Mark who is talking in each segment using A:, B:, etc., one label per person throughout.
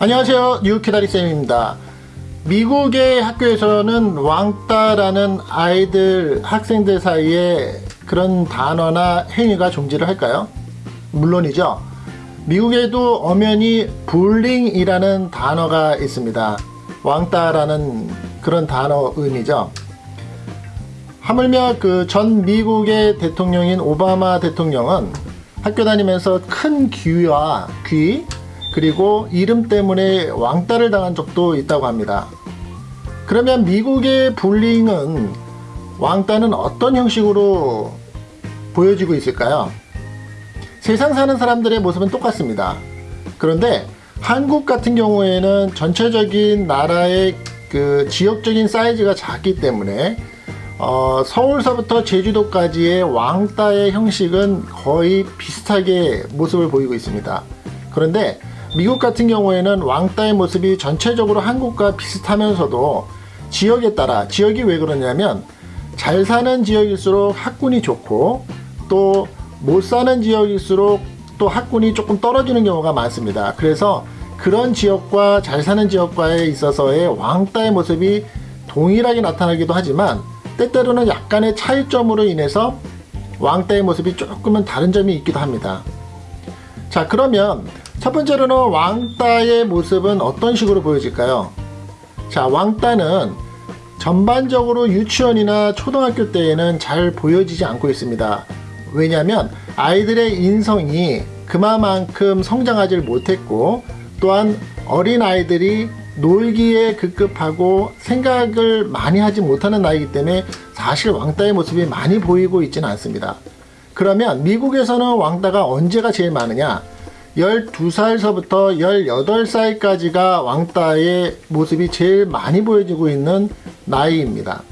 A: 안녕하세요. 뉴키다리쌤입니다. 미국의 학교에서는 왕따라는 아이들 학생들 사이에 그런 단어나 행위가 존재를 할까요? 물론이죠. 미국에도 엄연히 불링이라는 단어가 있습니다. 왕따라는 그런 단어 의미죠. 하물며 그 전 미국의 대통령인 오바마 대통령은 학교 다니면서 큰 귀와 귀 그리고 이름 때문에 왕따를 당한 적도 있다고 합니다. 그러면 미국의 불링은 왕따는 어떤 형식으로 보여지고 있을까요? 세상 사는 사람들의 모습은 똑같습니다. 그런데 한국 같은 경우에는 전체적인 나라의 그 지역적인 사이즈가 작기 때문에 어, 서울서부터 제주도까지의 왕따의 형식은 거의 비슷하게 모습을 보이고 있습니다. 그런데 미국 같은 경우에는 왕따의 모습이 전체적으로 한국과 비슷하면서도 지역에 따라 지역이 왜 그러냐면 잘 사는 지역일수록 학군이 좋고 또 못 사는 지역일수록 또 학군이 조금 떨어지는 경우가 많습니다. 그래서 그런 지역과 잘 사는 지역과에 있어서의 왕따의 모습이 동일하게 나타나기도 하지만 때때로는 약간의 차이점으로 인해서 왕따의 모습이 조금은 다른 점이 있기도 합니다. 자 그러면 첫 번째로는 왕따의 모습은 어떤 식으로 보여질까요? 자, 왕따는 전반적으로 유치원이나 초등학교 때에는 잘 보여지지 않고 있습니다. 왜냐하면 아이들의 인성이 그만큼 성장하지 못했고 또한 어린 아이들이 놀기에 급급하고 생각을 많이 하지 못하는 나이기 때문에 사실 왕따의 모습이 많이 보이고 있지는 않습니다. 그러면 미국에서는 왕따가 언제가 제일 많으냐? 12살서부터 18살까지가 왕따의 모습이 제일 많이 보여지고 있는 나이입니다.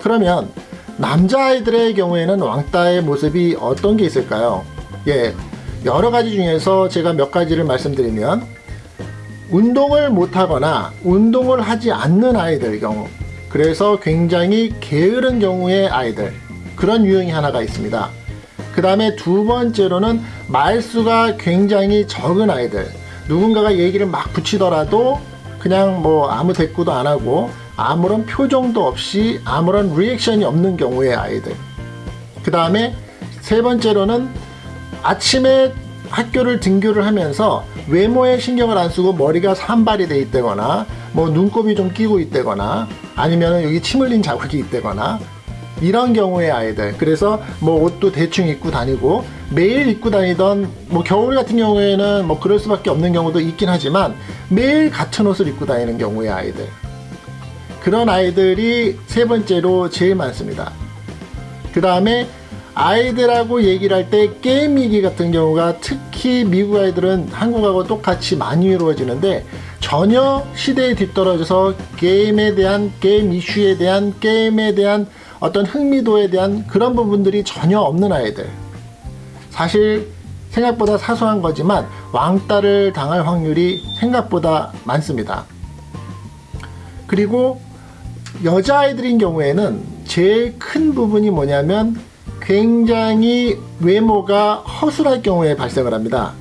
A: 그러면 남자아이들의 경우에는 왕따의 모습이 어떤 게 있을까요? 예, 여러 가지 중에서 제가 몇 가지를 말씀드리면 운동을 못하거나 운동을 하지 않는 아이들 경우 그래서 굉장히 게으른 경우의 아이들 그런 유형이 하나가 있습니다. 그 다음에 두 번째로는 말수가 굉장히 적은 아이들. 누군가가 얘기를 막 붙이더라도 그냥 뭐 아무 대꾸도 안 하고 아무런 표정도 없이 아무런 리액션이 없는 경우의 아이들. 그 다음에 세 번째로는 아침에 학교를 등교를 하면서 외모에 신경을 안 쓰고 머리가 산발이 돼 있다거나 뭐 눈곱이 좀 끼고 있다거나 아니면 여기 침 흘린 자국이 있다거나 이런 경우의 아이들. 그래서 뭐 옷도 대충 입고 다니고 매일 입고 다니던 뭐 겨울 같은 경우에는 뭐 그럴 수밖에 없는 경우도 있긴 하지만 매일 같은 옷을 입고 다니는 경우의 아이들. 그런 아이들이 세 번째로 제일 많습니다. 그 다음에 아이들하고 얘기를 할 때 게임 얘기 같은 경우가 특히 미국 아이들은 한국하고 똑같이 많이 이루어지는데 전혀 시대에 뒤떨어져서 게임에 대한 게임 이슈에 대한 게임에 대한 어떤 흥미도에 대한 그런 부분들이 전혀 없는 아이들. 사실 생각보다 사소한 거지만 왕따를 당할 확률이 생각보다 많습니다. 그리고 여자아이들인 경우에는 제일 큰 부분이 뭐냐면 굉장히 외모가 허술할 경우에 발생을 합니다.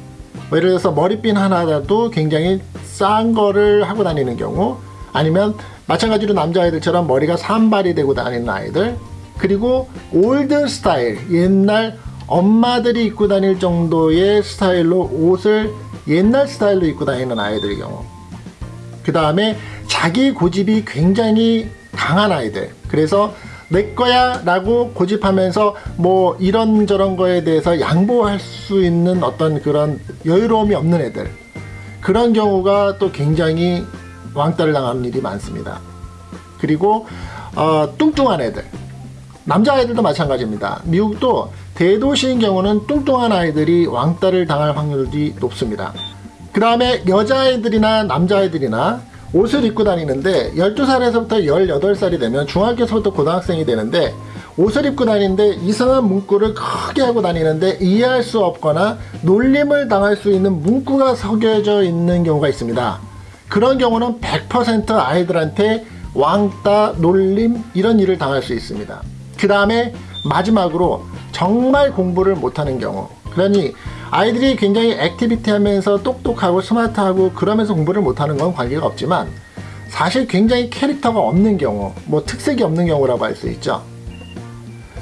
A: 예를 들어서 머리핀 하나라도 굉장히 싼 거를 하고 다니는 경우 아니면 마찬가지로 남자아이들처럼 머리가 산발이 되고 다니는 아이들 그리고 old style 옛날 엄마들이 입고 다닐 정도의 스타일로 옷을 옛날 스타일로 입고 다니는 아이들의 경우. 그 다음에 자기 고집이 굉장히 강한 아이들. 그래서 내 거야 라고 고집하면서 뭐 이런저런 거에 대해서 양보할 수 있는 어떤 그런 여유로움이 없는 애들. 그런 경우가 또 굉장히 왕따를 당하는 일이 많습니다. 그리고 어, 뚱뚱한 애들 남자아이들도 마찬가지입니다. 미국도 대도시인 경우는 뚱뚱한 아이들이 왕따를 당할 확률이 높습니다. 그 다음에 여자아이들이나 남자아이들이나 옷을 입고 다니는데 12살에서부터 18살이 되면 중학교에서부터 고등학생이 되는데 옷을 입고 다니는데 이상한 문구를 크게 하고 다니는데 이해할 수 없거나 놀림을 당할 수 있는 문구가 새겨져 있는 경우가 있습니다. 그런 경우는 100% 아이들한테 왕따, 놀림 이런 일을 당할 수 있습니다. 그 다음에 마지막으로 정말 공부를 못하는 경우 그러니 아이들이 굉장히 activity 하면서 똑똑하고 스마트하고 그러면서 공부를 못하는 건 관계가 없지만 사실 굉장히 캐릭터가 없는 경우 뭐 특색이 없는 경우라고 할 수 있죠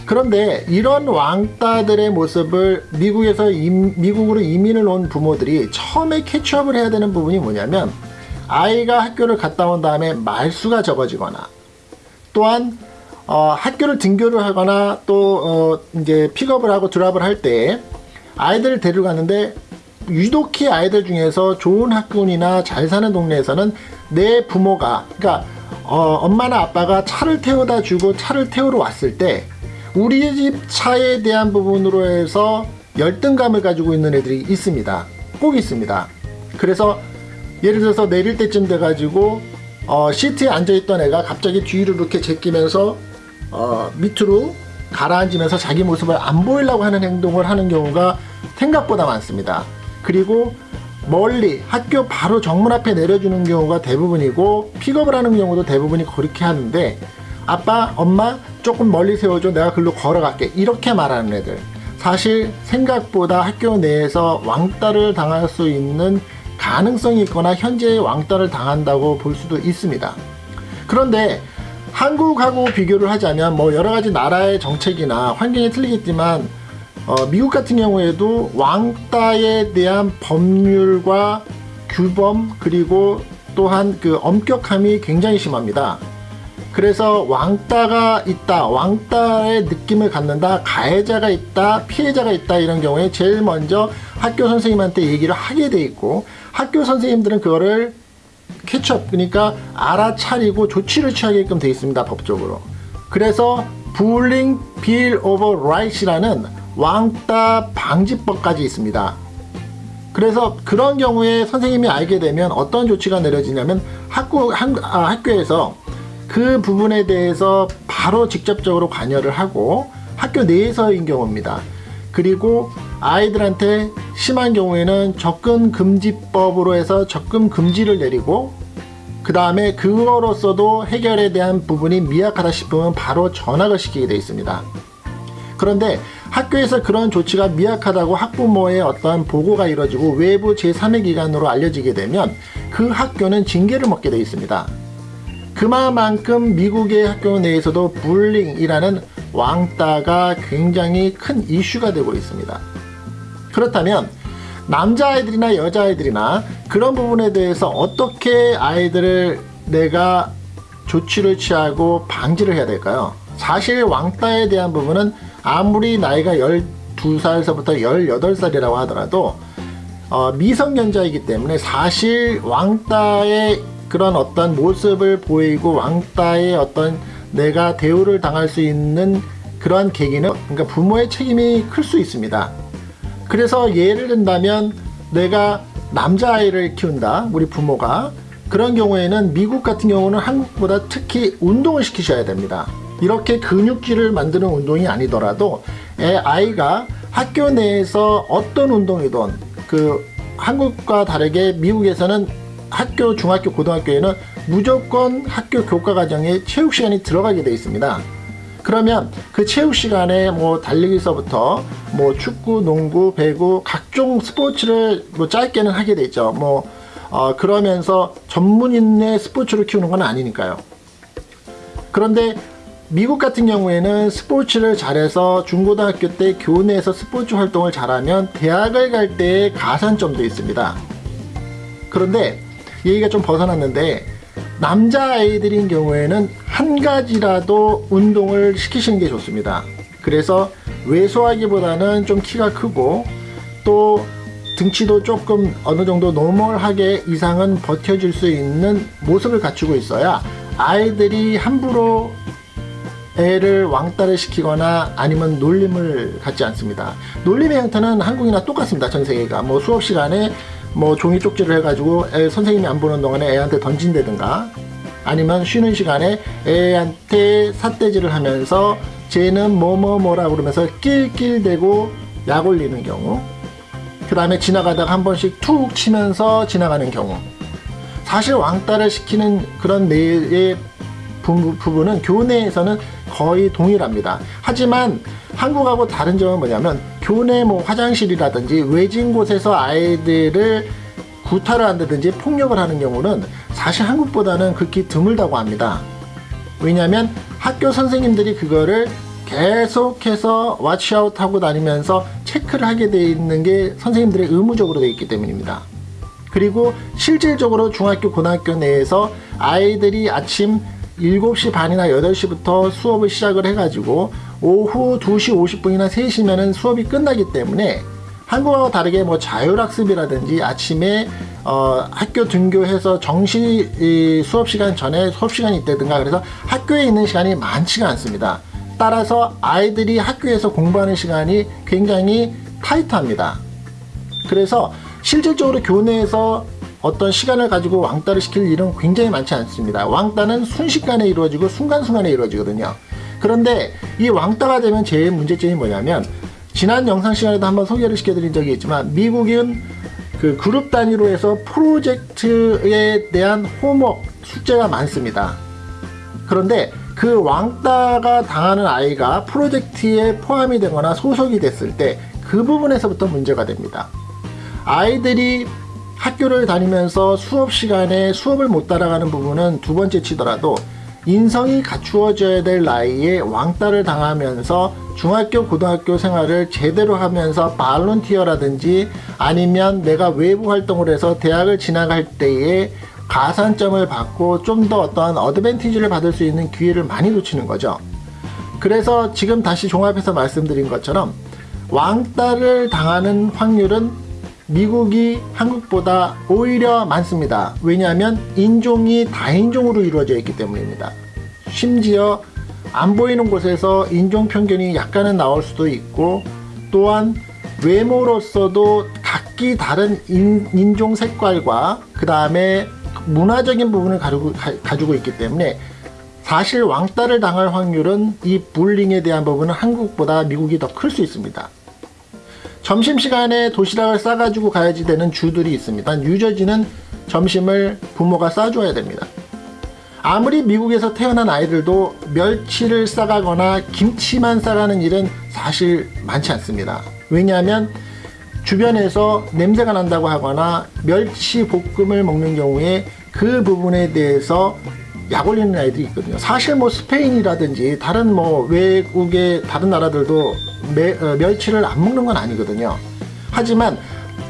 A: 그런데 이런 왕따들의 모습을 미국에서 임, 미국으로 이민을 온 부모들이 처음에 catch up을 해야 되는 부분이 뭐냐면 아이가 학교를 갔다 온 다음에 말수가 적어지거나 또한 어, 학교를 등교를 하거나 또 어, 이제 픽업을 하고 drop을 할 때 아이들을 데려가는데 유독히 아이들 중에서 좋은 학군이나 잘 사는 동네에서는 내 부모가 그러니까 어, 엄마나 아빠가 차를 태워다 주고 차를 태우러 왔을 때 우리 집 차에 대한 부분으로 해서 열등감을 가지고 있는 애들이 있습니다. 꼭 있습니다. 그래서 예를 들어서 내릴 때쯤 돼가지고 어, 시트에 앉아있던 애가 갑자기 뒤로 이렇게 제끼면서 어, 밑으로 가라앉으면서 자기 모습을 안 보이려고 하는 행동을 하는 경우가 생각보다 많습니다. 그리고 멀리 학교 바로 정문 앞에 내려주는 경우가 대부분이고 픽업을 하는 경우도 대부분이 그렇게 하는데 아빠 엄마 조금 멀리 세워줘. 내가 글로 걸어갈게. 이렇게 말하는 애들. 사실 생각보다 학교 내에서 왕따를 당할 수 있는 가능성이 있거나 현재 왕따를 당한다고 볼 수도 있습니다 그런데 한국하고 비교를 하자면 뭐 여러가지 나라의 정책이나 환경이 틀리겠지만 어, 미국 같은 경우에도 왕따에 대한 법률과 규범 그리고 또한 그 엄격함이 굉장히 심합니다. 그래서 왕따가 있다, 왕따의 느낌을 갖는다, 가해자가 있다, 피해자가 있다 이런 경우에 제일 먼저 학교 선생님한테 얘기를 하게 돼 있고 학교 선생님들은 그거를 catch up 그러니까 알아차리고 조치를 취하게끔 돼 있습니다 법적으로. 그래서 Bullying Bill of Rights라는 왕따 방지법까지 있습니다. 그래서 그런 경우에 선생님이 알게 되면 어떤 조치가 내려지냐면 학교, 한, 아, 학교에서 그 부분에 대해서 바로 직접적으로 관여를 하고 학교 내에서인 경우입니다. 그리고 아이들한테 심한 경우에는 접근 금지법으로 해서 접근 금지를 내리고 그 다음에 그거로서도 해결에 대한 부분이 미약하다 싶으면 바로 전학을 시키게 되어 있습니다. 그런데 학교에서 그런 조치가 미약하다고 학부모의 어떤 보고가 이루어지고 외부 제3의 기관으로 알려지게 되면 그 학교는 징계를 먹게 되어 있습니다. 그만큼 미국의 학교 내에서도 불링이라는 왕따가 굉장히 큰 이슈가 되고 있습니다. 그렇다면 남자아이들이나 여자아이들이나 그런 부분에 대해서 어떻게 아이들을 내가 조치를 취하고 방지를 해야 될까요? 사실 왕따에 대한 부분은 아무리 나이가 12살서부터 18살이라고 하더라도 어, 미성년자이기 때문에 사실 왕따의 그런 어떤 모습을 보이고 왕따의 어떤 내가 대우를 당할 수 있는 그러한 계기는 그러니까 부모의 책임이 클 수 있습니다. 그래서 예를 든다면 내가 남자아이를 키운다 우리 부모가. 그런 경우에는 미국 같은 경우는 한국보다 특히 운동을 시키셔야 됩니다. 이렇게 근육질을 만드는 운동이 아니더라도 아이가 학교 내에서 어떤 운동이든 그 한국과 다르게 미국에서는 학교 중학교 고등학교에는 무조건 학교 교과 과정에 체육 시간이 들어가게 되어 있습니다 그러면 그 체육 시간에 뭐 달리기서부터 뭐 축구, 농구, 배구 각종 스포츠를 뭐 짧게는 하게 되죠. 뭐 어, 그러면서 전문인의 스포츠를 키우는 건 아니니까요. 그런데 미국 같은 경우에는 스포츠를 잘해서 중고등학교 때 교내에서 스포츠 활동을 잘하면 대학을 갈 때의 가산점도 있습니다. 그런데 얘기가 좀 벗어났는데 남자아이들인 경우에는 한 가지라도 운동을 시키시는 게 좋습니다. 그래서 왜소하기보다는 좀 키가 크고 또 등치도 조금 어느 정도 노멀하게 이상은 버텨줄 수 있는 모습을 갖추고 있어야 아이들이 함부로 애를 왕따를 시키거나 아니면 놀림을 갖지 않습니다. 놀림의 형태는 한국이나 똑같습니다 전 세계가. 뭐 수업 시간에 뭐 종이 쪽지를 해가지고 애, 선생님이 안 보는 동안에 애한테 던진다든가 아니면 쉬는 시간에 애한테 삿대질을 하면서 쟤는 뭐뭐뭐라 그러면서 낄낄대고 약 올리는 경우 그 다음에 지나가다가 한 번씩 툭 치면서 지나가는 경우. 사실 왕따를 시키는 그런 뇌의 부, 부분은 교내에서는 거의 동일합니다. 하지만 한국하고 다른 점은 뭐냐면 교내 뭐 화장실이라든지 외진 곳에서 아이들을 구타를 한다든지 폭력을 하는 경우는 사실 한국보다는 극히 드물다고 합니다. 왜냐하면 학교 선생님들이 그거를 계속해서 와치아웃 하고 다니면서 체크를 하게 돼 있는 게 선생님들의 의무적으로 되어 있기 때문입니다. 그리고 실질적으로 중학교 고등학교 내에서 아이들이 아침 7시 반이나 8시부터 수업을 시작을 해가지고 오후 2시 50분이나 3시면은 수업이 끝나기 때문에 한국하고 다르게 뭐 자율학습이라든지 아침에 어, 학교 등교해서 정시 수업 시간 전에 수업 시간이 있다든가 그래서 학교에 있는 시간이 많지가 않습니다. 따라서 아이들이 학교에서 공부하는 시간이 굉장히 타이트합니다. 그래서 실질적으로 교내에서 어떤 시간을 가지고 왕따를 시킬 일은 굉장히 많지 않습니다. 왕따는 순식간에 이루어지고 순간순간에 이루어지거든요. 그런데 이 왕따가 되면 제일 문제점이 뭐냐면 지난 영상 시간에도 한번 소개를 시켜드린 적이 있지만 미국은 그 그룹 단위로 해서 프로젝트에 대한 홈워크 숙제가 많습니다. 그런데 그 왕따가 당하는 아이가 프로젝트에 포함이 되거나 소속이 됐을 때 그 부분에서부터 문제가 됩니다. 아이들이 학교를 다니면서 수업 시간에 수업을 못 따라가는 부분은 두 번째 치더라도 인성이 갖추어져야 될 나이에 왕따를 당하면서 중학교 고등학교 생활을 제대로 하면서 발론티어라든지 아니면 내가 외부 활동을 해서 대학을 진학할 때에 가산점을 받고 좀 더 어떠한 어드밴티지를 받을 수 있는 기회를 많이 놓치는 거죠. 그래서 지금 다시 종합해서 말씀드린 것처럼 왕따를 당하는 확률은 미국이 한국보다 오히려 많습니다. 왜냐하면 인종이 다인종으로 이루어져 있기 때문입니다. 심지어 안 보이는 곳에서 인종 편견이 약간은 나올 수도 있고 또한 외모로서도 각기 다른 인, 종 색깔과 그 다음에 문화적인 부분을 가지고, 가 지고 있기 때문에 사실 왕따를 당할 확률은 이 불링에 대한 부분은 한국보다 미국이 더 클 수 있습니다. 점심시간에 도시락을 싸가지고 가야지 되는 주들이 있습니다. 뉴저지는 점심을 부모가 싸줘야 됩니다. 아무리 미국에서 태어난 아이들도 멸치를 싸가거나 김치만 싸가는 일은 사실 많지 않습니다. 왜냐하면 주변에서 냄새가 난다고 하거나 멸치 볶음을 먹는 경우에 그 부분에 대해서 약 올리는 아이들이 있거든요. 사실 뭐 스페인이라든지 다른 뭐 외국의 다른 나라들도 매, 어, 멸치를 안 먹는 건 아니거든요. 하지만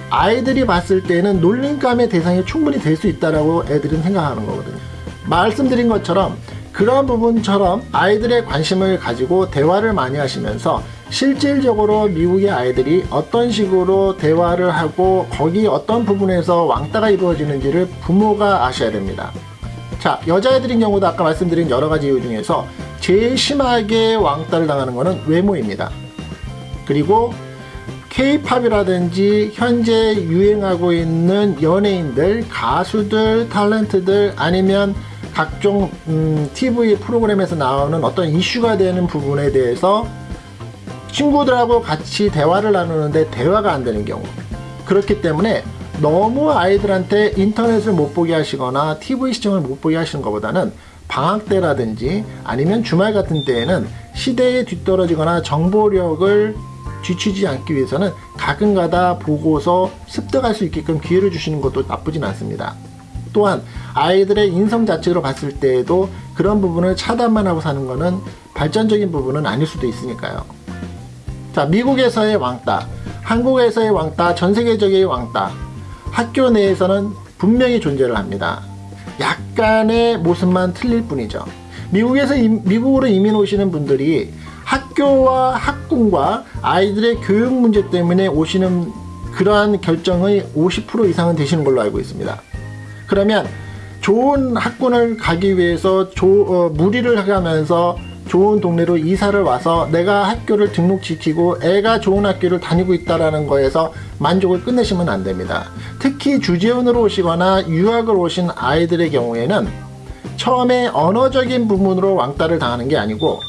A: 아이들이 봤을 때는 놀림감의 대상이 충분히 될 수 있다라고 애들은 생각하는 거거든요. 말씀드린 것처럼 그런 부분처럼 아이들의 관심을 가지고 대화를 많이 하시면서 실질적으로 미국의 아이들이 어떤 식으로 대화를 하고 거기 어떤 부분에서 왕따가 이루어지는지를 부모가 아셔야 됩니다. 자 여자애들인 경우도 아까 말씀드린 여러가지 이유 중에서 제일 심하게 왕따를 당하는 것은 외모입니다. 그리고 케이팝이라든지 현재 유행하고 있는 연예인들, 가수들, 탤런트들 아니면 각종 음, TV 프로그램에서 나오는 어떤 이슈가 되는 부분에 대해서 친구들하고 같이 대화를 나누는데 대화가 안 되는 경우 그렇기 때문에 너무 아이들한테 인터넷을 못 보게 하시거나 TV 시청을 못 보게 하시는 것보다는 방학 때라든지 아니면 주말 같은 때에는 시대에 뒤떨어지거나 정보력을 뒤치지 않기 위해서는 가끔가다 보고서 습득할 수 있게끔 기회를 주시는 것도 나쁘진 않습니다. 또한 아이들의 인성 자체로 봤을 때에도 그런 부분을 차단만 하고 사는 것은 발전적인 부분은 아닐 수도 있으니까요. 자, 미국에서의 왕따, 한국에서의 왕따, 전 세계적인 왕따, 학교 내에서는 분명히 존재를 합니다. 약간의 모습만 틀릴 뿐이죠. 미국에서 미국으로 이민 오시는 분들이 학교와 학군과 아이들의 교육 문제 때문에 오시는 그러한 결정의 50% 이상은 되시는 걸로 알고 있습니다. 그러면 좋은 학군을 가기 위해서 조, 어, 무리를 하면서 좋은 동네로 이사를 와서 내가 학교를 등록시키고 애가 좋은 학교를 다니고 있다는 거에서 만족을 끝내시면 안 됩니다. 특히 주재원으로 오시거나 유학을 오신 아이들의 경우에는 처음에 언어적인 부분으로 왕따를 당하는 게 아니고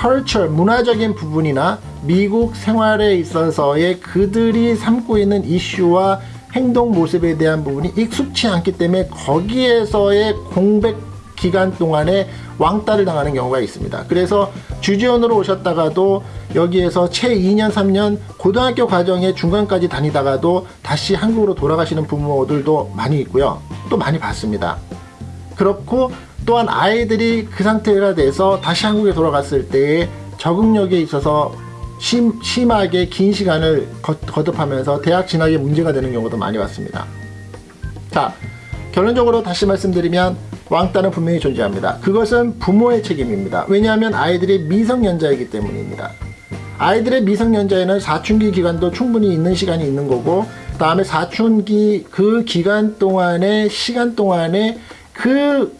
A: culture, 문화적인 부분이나 미국 생활에 있어서의 그들이 삼고 있는 이슈와 행동 모습에 대한 부분이 익숙치 않기 때문에 거기에서의 공백 기간 동안에 왕따를 당하는 경우가 있습니다. 그래서 주지원으로 오셨다가도 여기에서 채 2년, 3년 고등학교 과정에 중간까지 다니다가도 다시 한국으로 돌아가시는 부모들도 많이 있고요. 또 많이 봤습니다. 그렇고 또한 아이들이 그 상태가 돼서 다시 한국에 돌아갔을 때에 적응력에 있어서 심, 심하게 긴 시간을 거, 거듭하면서 대학 진학에 문제가 되는 경우도 많이 봤습니다. 자, 결론적으로 다시 말씀드리면 왕따는 분명히 존재합니다. 그것은 부모의 책임입니다. 왜냐하면 아이들이 미성년자이기 때문입니다. 아이들의 미성년자에는 사춘기 기간도 충분히 있는 시간이 있는 거고 다음에 사춘기 그 기간 동안에 시간 동안에 그,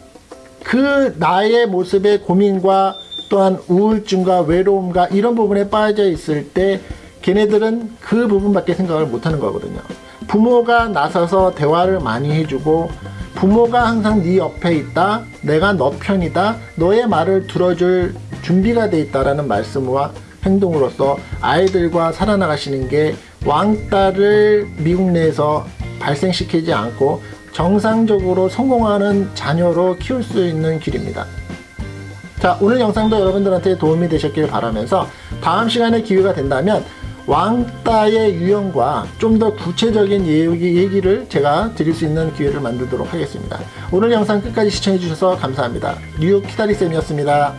A: 그 나의 모습의 고민과 또한 우울증과 외로움과 이런 부분에 빠져 있을 때 걔네들은 그 부분밖에 생각을 못하는 거거든요. 부모가 나서서 대화를 많이 해주고 부모가 항상 네 옆에 있다. 내가 너 편이다. 너의 말을 들어줄 준비가 돼 있다라는 말씀과 행동으로서 아이들과 살아나가시는 게 왕따를 미국 내에서 발생시키지 않고 정상적으로 성공하는 자녀로 키울 수 있는 길입니다. 자, 오늘 영상도 여러분들한테 도움이 되셨길 바라면서 다음 시간에 기회가 된다면 왕따의 유형과 좀 더 구체적인 얘기, 얘기를 제가 드릴 수 있는 기회를 만들도록 하겠습니다. 오늘 영상 끝까지 시청해 주셔서 감사합니다. 뉴욕 키다리쌤이었습니다.